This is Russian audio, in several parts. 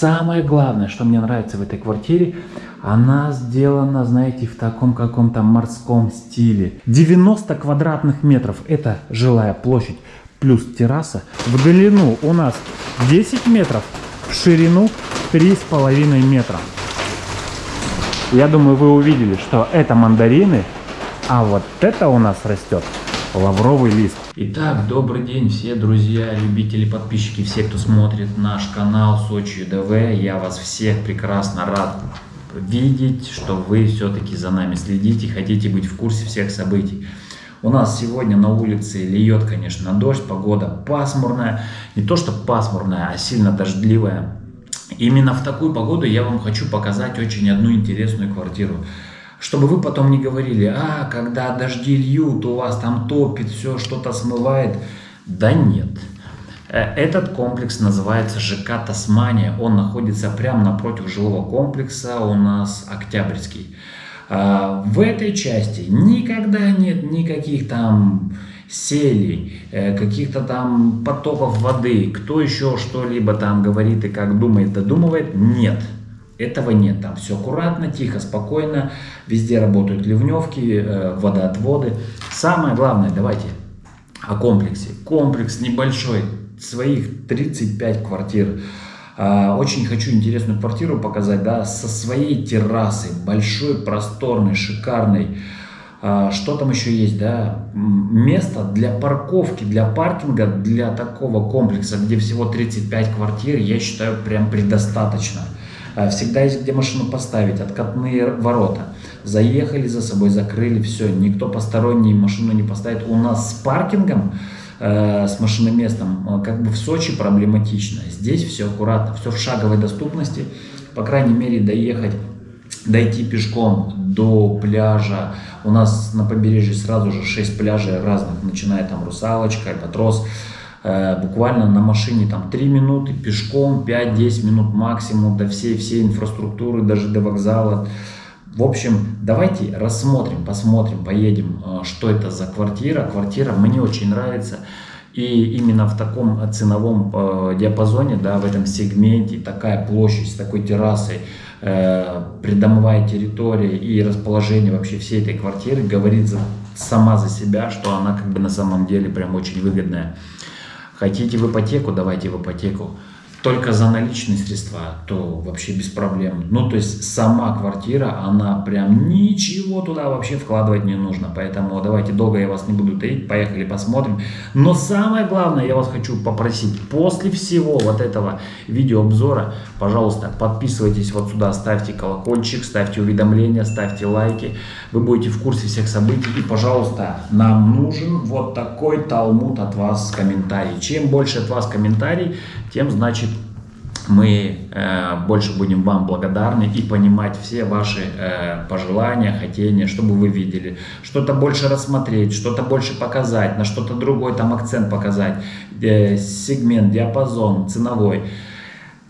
самое главное, что мне нравится в этой квартире, она сделана, знаете, в таком каком-то морском стиле. 90 квадратных метров – это жилая площадь плюс терраса. В длину у нас 10 метров, в ширину 3,5 метра. Я думаю, вы увидели, что это мандарины, а вот это у нас растет лавровый лист. Итак, добрый день все друзья, любители, подписчики, все, кто смотрит наш канал Сочи ДВ. Я вас всех прекрасно рад видеть, что вы все-таки за нами следите, хотите быть в курсе всех событий. У нас сегодня на улице льет, конечно, дождь, погода пасмурная. Не то, что пасмурная, а сильно дождливая. Именно в такую погоду я вам хочу показать очень одну интересную квартиру. Чтобы вы потом не говорили, а, когда дожди льют, у вас там топит, все что-то смывает. Да нет. Э, этот комплекс называется ЖК Тасмания. Он находится прямо напротив жилого комплекса у нас Октябрьский. А, в этой части никогда нет никаких там селей, э, каких-то там потоков воды, кто еще что-либо там говорит и как думает, додумывает, нет. Этого нет, там все аккуратно, тихо, спокойно, везде работают ливневки, э, водоотводы. Самое главное, давайте о комплексе. Комплекс небольшой, своих 35 квартир. А, очень хочу интересную квартиру показать, да, со своей террасой, большой, просторной, шикарной. А, что там еще есть, да, место для парковки, для паркинга, для такого комплекса, где всего 35 квартир, я считаю, прям предостаточно. А, всегда есть где машину поставить, откатные ворота. Заехали за собой, закрыли, все, никто посторонний машину не поставит. У нас с паркингом Э, с машиноместом, э, как бы в Сочи проблематично. Здесь все аккуратно, все в шаговой доступности. По крайней мере, доехать, дойти пешком до пляжа. У нас на побережье сразу же 6 пляжей разных, начиная там Русалочка, Альбатрос. Э, буквально на машине там 3 минуты, пешком 5-10 минут максимум до всей, всей инфраструктуры, даже до вокзала. В общем, давайте рассмотрим, посмотрим, поедем, э, что это за квартира. Квартира мне очень нравится. И именно в таком ценовом э, диапазоне, да, в этом сегменте, такая площадь с такой террасой, придомовая территория и расположение вообще всей этой квартиры говорит за, сама за себя, что она как бы на самом деле прям очень выгодная. Хотите в ипотеку, давайте в ипотеку только за наличные средства, то вообще без проблем. Ну, то есть сама квартира, она прям ничего туда вообще вкладывать не нужно. Поэтому давайте долго я вас не буду таить, поехали посмотрим. Но самое главное, я вас хочу попросить, после всего вот этого видеообзора, пожалуйста, подписывайтесь вот сюда, ставьте колокольчик, ставьте уведомления, ставьте лайки. Вы будете в курсе всех событий. И, пожалуйста, нам нужен вот такой талмуд от вас комментарий. Чем больше от вас комментарий, тем значит мы э, больше будем вам благодарны и понимать все ваши э, пожелания, хотения, чтобы вы видели. Что-то больше рассмотреть, что-то больше показать, на что-то другой там акцент показать, э, сегмент, диапазон ценовой.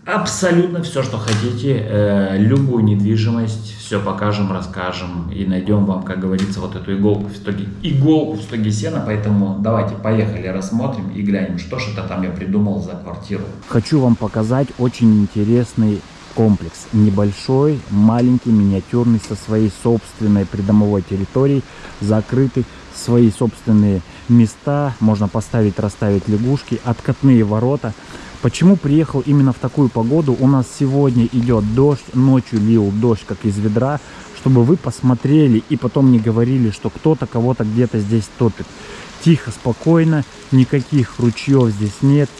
Абсолютно все, что хотите, э, любую недвижимость, все покажем, расскажем и найдем вам, как говорится, вот эту иголку в стоге, иголку в стоге сена. Поэтому давайте, поехали, рассмотрим и глянем, что же это там я придумал за квартиру. Хочу вам показать очень интересный комплекс. Небольшой, маленький, миниатюрный, со своей собственной придомовой территорией, закрытый, свои собственные места, можно поставить, расставить лягушки, откатные ворота. Почему приехал именно в такую погоду? У нас сегодня идет дождь, ночью лил дождь как из ведра, чтобы вы посмотрели и потом не говорили, что кто-то кого-то где-то здесь топит. Тихо, спокойно, никаких ручьев здесь нет.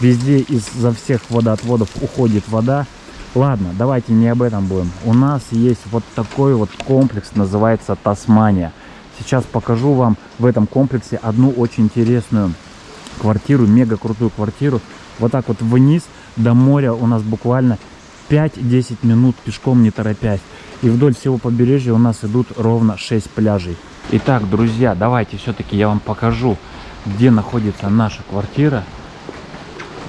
Везде из-за всех водоотводов уходит вода. Ладно, давайте не об этом будем. У нас есть вот такой вот комплекс, называется Тасмания. Сейчас покажу вам в этом комплексе одну очень интересную квартиру, мега крутую квартиру вот так вот вниз до моря у нас буквально 5-10 минут пешком не торопясь. И вдоль всего побережья у нас идут ровно 6 пляжей. Итак, друзья, давайте все-таки я вам покажу, где находится наша квартира.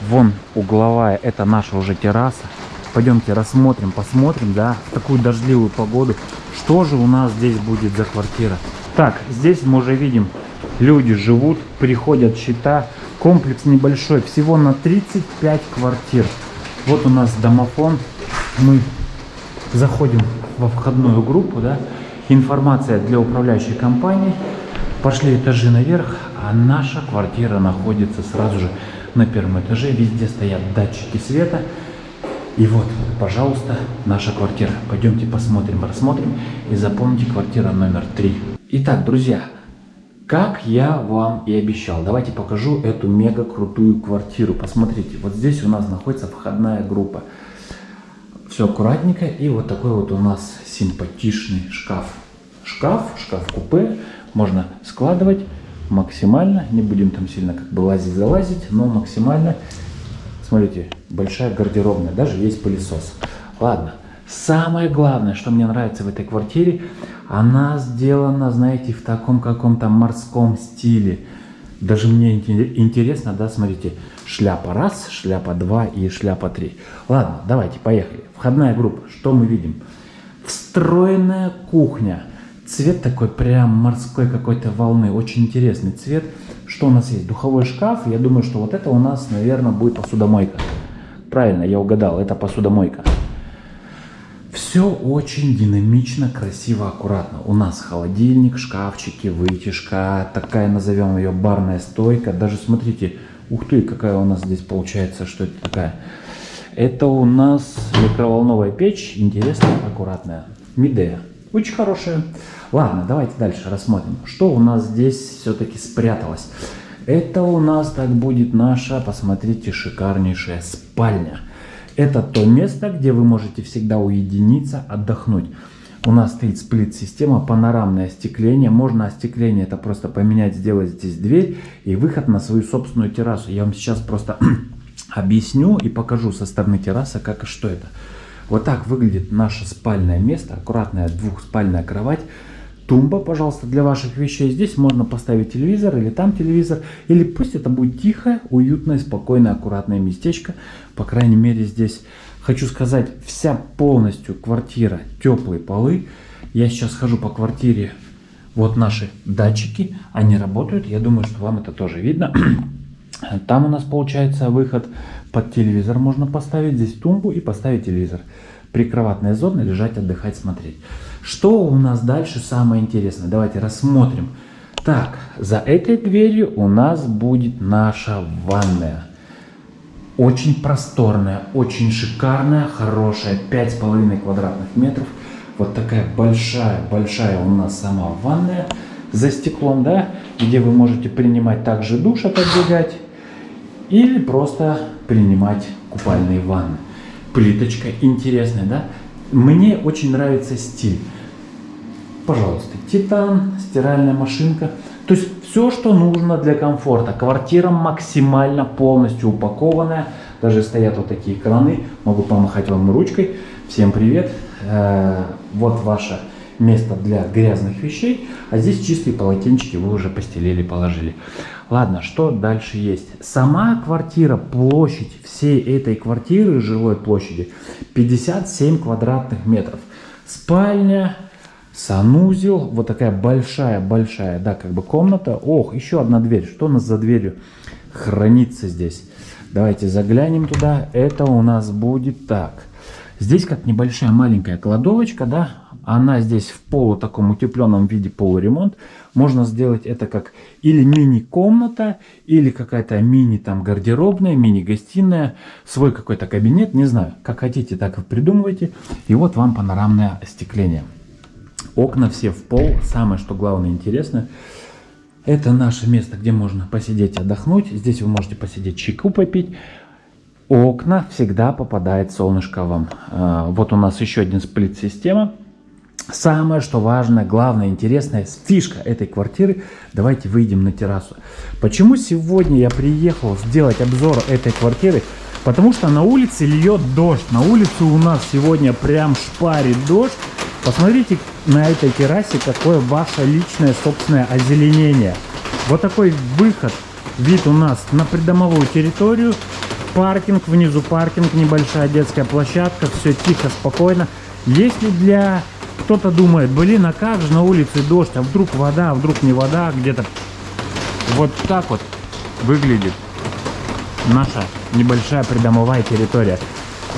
Вон угловая, это наша уже терраса. Пойдемте рассмотрим, посмотрим, да, в такую дождливую погоду, что же у нас здесь будет за квартира. Так, здесь мы уже видим, люди живут, приходят счета, Комплекс небольшой, всего на 35 квартир. Вот у нас домофон. Мы заходим во входную группу, да. Информация для управляющей компании. Пошли этажи наверх, а наша квартира находится сразу же на первом этаже. Везде стоят датчики света. И вот, пожалуйста, наша квартира. Пойдемте посмотрим, рассмотрим. И запомните, квартира номер три. Итак, друзья, как я вам и обещал, давайте покажу эту мега крутую квартиру. Посмотрите, вот здесь у нас находится входная группа. Все аккуратненько. И вот такой вот у нас симпатичный шкаф. Шкаф, шкаф-купе. Можно складывать максимально. Не будем там сильно как бы лазить-залазить, но максимально. Смотрите, большая гардеробная. Даже есть пылесос. Ладно. Самое главное, что мне нравится в этой квартире, она сделана, знаете, в таком каком-то морском стиле. Даже мне интересно, да, смотрите, шляпа раз, шляпа два и шляпа три. Ладно, давайте, поехали. Входная группа, что мы видим? Встроенная кухня. Цвет такой прям морской какой-то волны, очень интересный цвет. Что у нас есть? Духовой шкаф, я думаю, что вот это у нас, наверное, будет посудомойка. Правильно, я угадал, это посудомойка. Все очень динамично, красиво, аккуратно. У нас холодильник, шкафчики, вытяжка, такая назовем ее барная стойка. Даже смотрите, ух ты, какая у нас здесь получается, что это такая. Это у нас микроволновая печь, интересная, аккуратная. Мидея, очень хорошая. Ладно, давайте дальше рассмотрим, что у нас здесь все-таки спряталось. Это у нас так будет наша, посмотрите, шикарнейшая спальня. Это то место, где вы можете всегда уединиться, отдохнуть. У нас стоит сплит-система, панорамное остекление. Можно остекление это просто поменять, сделать здесь дверь и выход на свою собственную террасу. Я вам сейчас просто объясню и покажу со стороны террасы, как и что это. Вот так выглядит наше спальное место. Аккуратная двухспальная кровать тумба, пожалуйста, для ваших вещей. Здесь можно поставить телевизор или там телевизор. Или пусть это будет тихое, уютное, спокойное, аккуратное местечко. По крайней мере здесь, хочу сказать, вся полностью квартира, теплые полы. Я сейчас хожу по квартире, вот наши датчики, они работают. Я думаю, что вам это тоже видно. Там у нас получается выход под телевизор можно поставить. Здесь тумбу и поставить телевизор. Прикроватная зона, лежать, отдыхать, смотреть. Что у нас дальше самое интересное? Давайте рассмотрим. Так, за этой дверью у нас будет наша ванная. Очень просторная, очень шикарная, хорошая, 5,5 квадратных метров. Вот такая большая-большая у нас сама ванная за стеклом, да, где вы можете принимать также душ, отодвигать, или просто принимать купальные ванны. Плиточка интересная, да? Мне очень нравится стиль. Пожалуйста, титан, стиральная машинка. То есть все, что нужно для комфорта. Квартира максимально полностью упакованная. Даже стоят вот такие краны. Могу помахать вам ручкой. Всем привет. Э, вот ваше место для грязных вещей. А здесь чистые полотенчики вы уже постелили, положили. Ладно, что дальше есть? Сама квартира, площадь всей этой квартиры, жилой площади, 57 квадратных метров. Спальня, санузел, вот такая большая-большая, да, как бы комната. Ох, еще одна дверь. Что у нас за дверью хранится здесь? Давайте заглянем туда. Это у нас будет так. Здесь как небольшая маленькая кладовочка, да, она здесь в полу таком утепленном виде полуремонт. Можно сделать это как или мини-комната, или какая-то мини там гардеробная, мини-гостиная, свой какой-то кабинет, не знаю. Как хотите, так и придумывайте. И вот вам панорамное остекление. Окна все в пол. Самое, что главное интересно, это наше место, где можно посидеть, отдохнуть. Здесь вы можете посидеть, чайку попить. Окна всегда попадает солнышко вам. А, вот у нас еще один сплит-система. Самое, что важное, главное, интересное, фишка этой квартиры, давайте выйдем на террасу. Почему сегодня я приехал сделать обзор этой квартиры? Потому что на улице льет дождь. На улице у нас сегодня прям шпарит дождь. Посмотрите на этой террасе, какое ваше личное собственное озеленение. Вот такой выход, вид у нас на придомовую территорию. Паркинг, внизу паркинг, небольшая детская площадка, все тихо, спокойно. Если для кто-то думает, блин, а как же на улице дождь, а вдруг вода, а вдруг не вода, где-то вот так вот выглядит наша небольшая придомовая территория.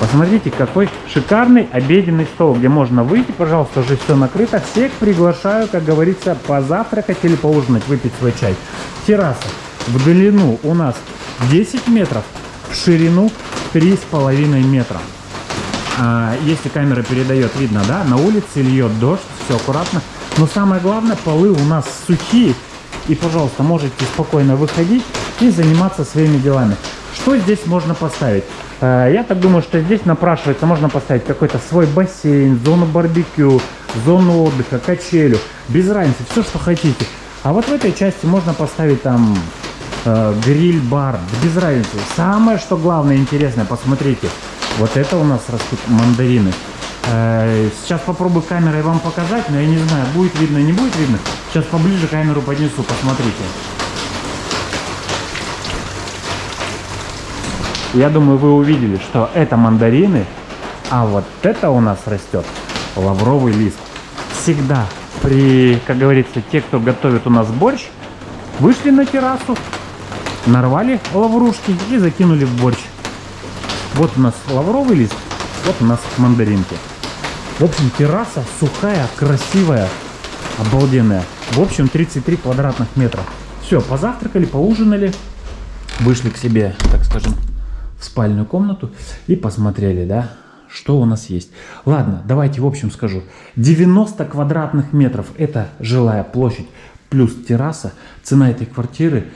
Посмотрите, какой шикарный обеденный стол, где можно выйти, пожалуйста, уже все накрыто. Всех приглашаю, как говорится, позавтракать или поужинать, выпить свой чай. Терраса в длину у нас 10 метров, в ширину 3,5 метра. А, если камера передает, видно, да, на улице льет дождь, все аккуратно. Но самое главное, полы у нас сухие. И, пожалуйста, можете спокойно выходить и заниматься своими делами. Что здесь можно поставить? Э, я так думаю, что здесь напрашивается, можно поставить какой-то свой бассейн, зону барбекю, зону отдыха, качелю. Без разницы, все, что хотите. А вот в этой части можно поставить там э, гриль-бар. Без разницы. Самое, что главное, интересное, посмотрите. Вот это у нас растут мандарины. Э, сейчас попробую камерой вам показать, но я не знаю, будет видно, не будет видно. Сейчас поближе камеру поднесу, посмотрите. Я думаю, вы увидели, что это мандарины, а вот это у нас растет лавровый лист. Всегда при, как говорится, те, кто готовит у нас борщ, вышли на террасу, нарвали лаврушки и закинули в борщ. Вот у нас лавровый лист, вот у нас мандаринки. В общем, терраса сухая, красивая, обалденная. В общем, 33 квадратных метра. Все, позавтракали, поужинали, вышли к себе, так скажем, в спальную комнату и посмотрели, да, что у нас есть. Ладно, давайте в общем скажу. 90 квадратных метров это жилая площадь плюс терраса. Цена этой квартиры,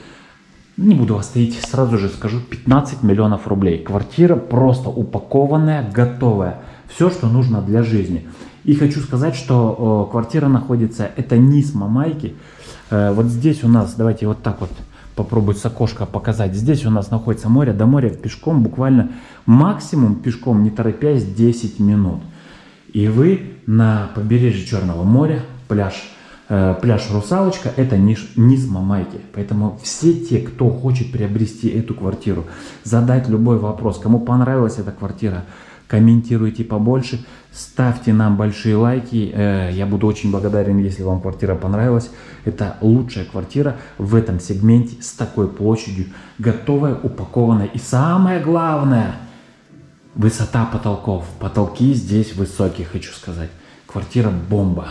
не буду вас таить, сразу же скажу, 15 миллионов рублей. Квартира просто упакованная, готовая. Все, что нужно для жизни. И хочу сказать, что о, квартира находится, это низ Мамайки. Э, вот здесь у нас, давайте вот так вот попробовать с окошка показать. Здесь у нас находится море, до моря пешком буквально максимум пешком, не торопясь, 10 минут. И вы на побережье Черного моря, пляж, э, пляж Русалочка, это низ, низ Мамайки. Поэтому все те, кто хочет приобрести эту квартиру, задать любой вопрос, кому понравилась эта квартира, комментируйте побольше, ставьте нам большие лайки. Э, я буду очень благодарен, если вам квартира понравилась. Это лучшая квартира в этом сегменте с такой площадью, готовая, упакованная. И самое главное, высота потолков. Потолки здесь высокие, хочу сказать. Квартира бомба.